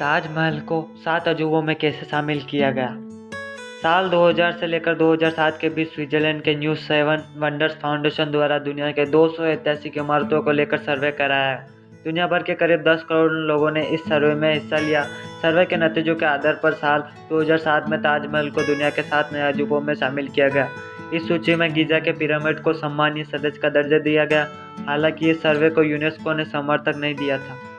ताजमहल को सात अजूबों में कैसे शामिल किया गया? साल 2000 से लेकर 2007 के बीच स्विट्जरलैंड के न्यू सेवन वंडर्स फाउंडेशन द्वारा दुनिया के 200 ऐतिहासिक इमारतों को लेकर सर्वे कराया दुनिया भर के करीब 10 करोड़ लोगों ने इस सर्वे में हिस्सा लिया। सर्वे के नतीजों के आधार पर साल 2007 में ताजमहल को दुनिया के सात नए अजूबों में शामिल किया गया। इस सूची में गीजा के पिरामिड को सम्मानीय सदस्य का दर्जा दिया गया। हालाँकि इस सर्वे को यूनेस्को ने समर्थक नहीं दिया था।